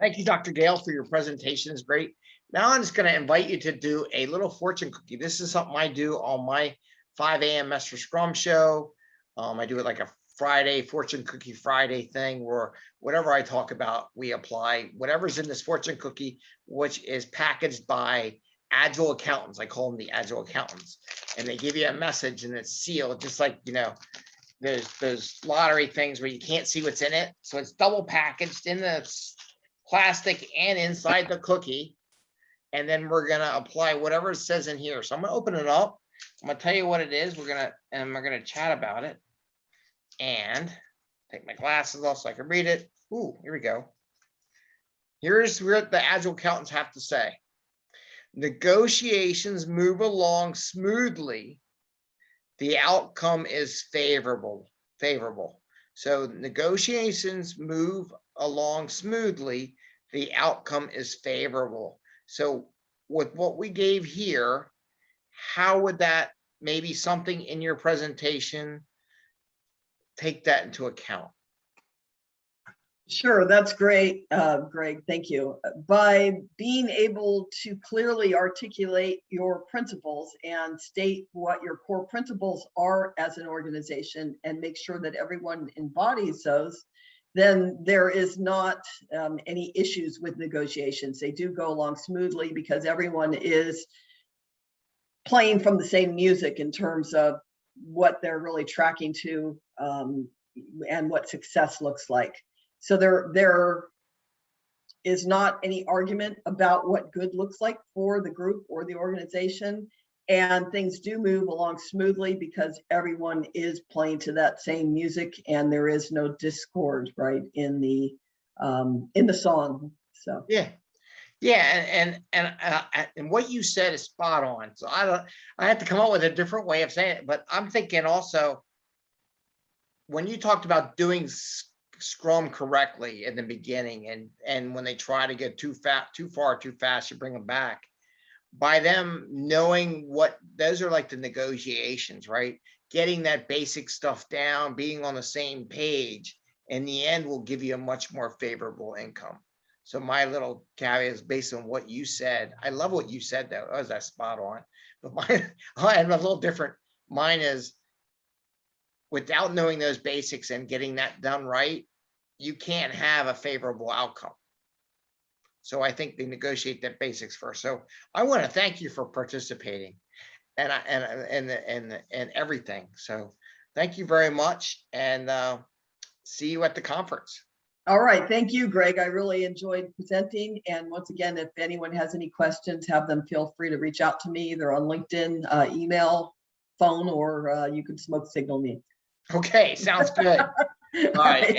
Thank you, Dr. Gale, for your presentation. It's great. Now I'm just going to invite you to do a little fortune cookie. This is something I do on my 5 a.m. Master Scrum show. Um, I do it like a Friday fortune cookie Friday thing where whatever I talk about, we apply whatever's in this fortune cookie, which is packaged by agile accountants. I call them the agile accountants. And they give you a message and it's sealed, just like, you know, there's those lottery things where you can't see what's in it. So it's double packaged in the plastic and inside the cookie. And then we're gonna apply whatever it says in here. So I'm gonna open it up. I'm gonna tell you what it is. We're gonna, and we're gonna chat about it. And take my glasses off so I can read it. Ooh, here we go. Here's what the agile accountants have to say. Negotiations move along smoothly. The outcome is favorable, favorable. So negotiations move along smoothly. The outcome is favorable. So with what we gave here, how would that, maybe something in your presentation take that into account? Sure, that's great, uh, Greg, thank you. By being able to clearly articulate your principles and state what your core principles are as an organization and make sure that everyone embodies those, then there is not um, any issues with negotiations. They do go along smoothly because everyone is playing from the same music in terms of what they're really tracking to um, and what success looks like. So there, there is not any argument about what good looks like for the group or the organization. And things do move along smoothly because everyone is playing to that same music and there is no discord, right, in the, um, in the song, so. Yeah. Yeah, and, and, and, uh, and what you said is spot on. So I don't, I have to come up with a different way of saying it, but I'm thinking also. When you talked about doing Scrum correctly in the beginning and, and when they try to get too fat, too far, too fast, you bring them back. By them knowing what, those are like the negotiations, right? Getting that basic stuff down, being on the same page. In the end will give you a much more favorable income. So my little caveat is based on what you said. I love what you said though. Oh, that was that spot on. But mine, I have a little different. Mine is without knowing those basics and getting that done right, you can't have a favorable outcome. So I think they negotiate the basics first. So I want to thank you for participating and I, and, and, and, and everything. So thank you very much and, uh, see you at the conference. All right, thank you, Greg. I really enjoyed presenting. And once again, if anyone has any questions, have them feel free to reach out to me either on LinkedIn, uh, email, phone, or uh, you can smoke signal me. Okay, sounds good. All right,